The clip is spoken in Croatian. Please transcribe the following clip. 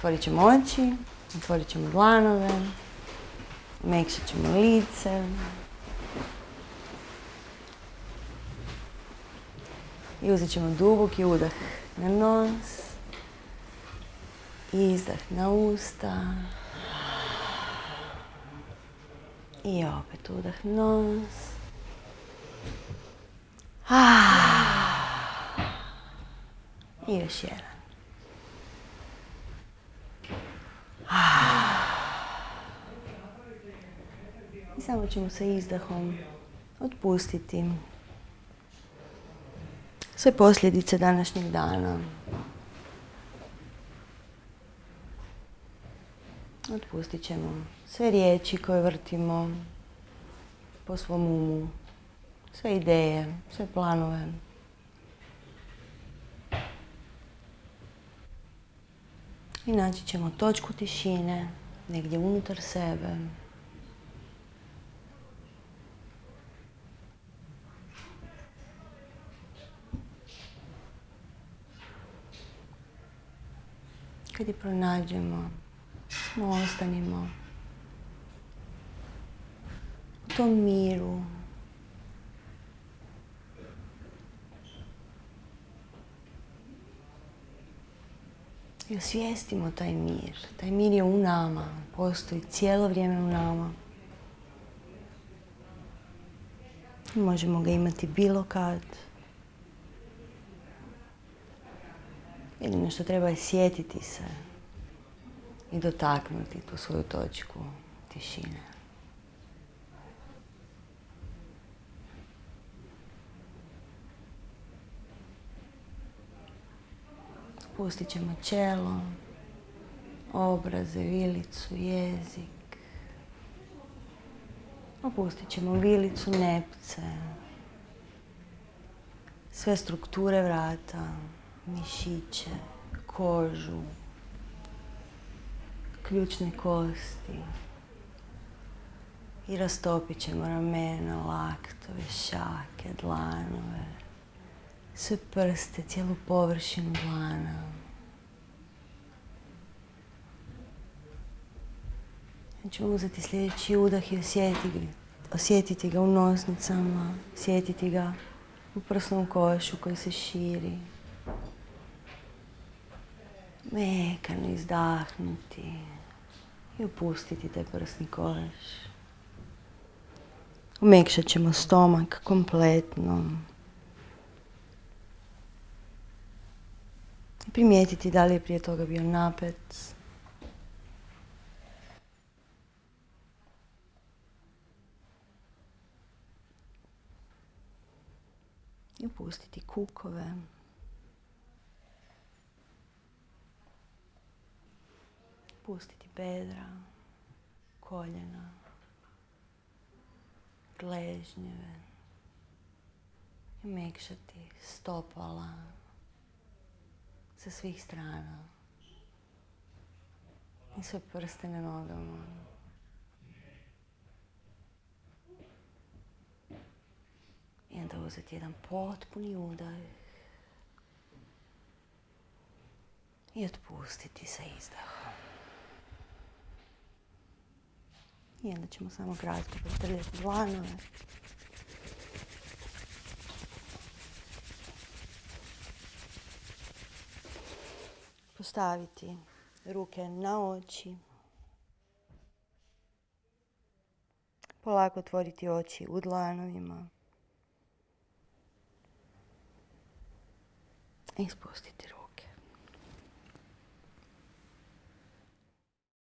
Otvorit ćemo oči, otvorit ćemo dlanove, mekšat ćemo lice. I uzet ćemo duboki udah na nos. Izdah na usta. I opet udah nos. I još jedan. I samo ćemo sa izdahom otpustiti sve posljedice današnjeg dana. Otpustit ćemo sve riječi koje vrtimo po svom umu, sve ideje, sve planove. I naći ćemo točku tišine negdje unutar sebe. Kad je pronađemo, smo ostanimo u tom miru, I osvijestimo taj mir. Taj mir je u nama, postoji cijelo vrijeme u nama. Možemo ga imati bilo kad. Jedino što treba je sjetiti se i dotaknuti tu svoju točku tišine. Pustit ćemo čelo, obraze, vilicu, jezik. Opustit ćemo vilicu, nepce, sve strukture vrata, mišiće, kožu, ključne kosti. I rastopit ćemo ramena, laktove, šake, dlanove, sve prste, cijelu površinu dlana. Znači uzeti sljedeći udah i osjetiti, osjetiti ga u nosnicama, osjetiti ga u prsnom košu koji se širi. Mekano izdahnuti i opustiti taj prsni koš. Umekšat ćemo stomak kompletno. Primijetiti da li je prije toga bio napet. I opustiti kukove. Pustiti bedra, koljena, gležnjeve. I mekšati stopala sa svih strana. I sve prste na nogama. I onda uzeti jedan potpuni udah. I otpustiti sa izdahom. I onda ćemo samo kratko potrljati dlanove. Postaviti ruke na oči. Polako otvoriti oči u dlanovima. I spustiti ruke.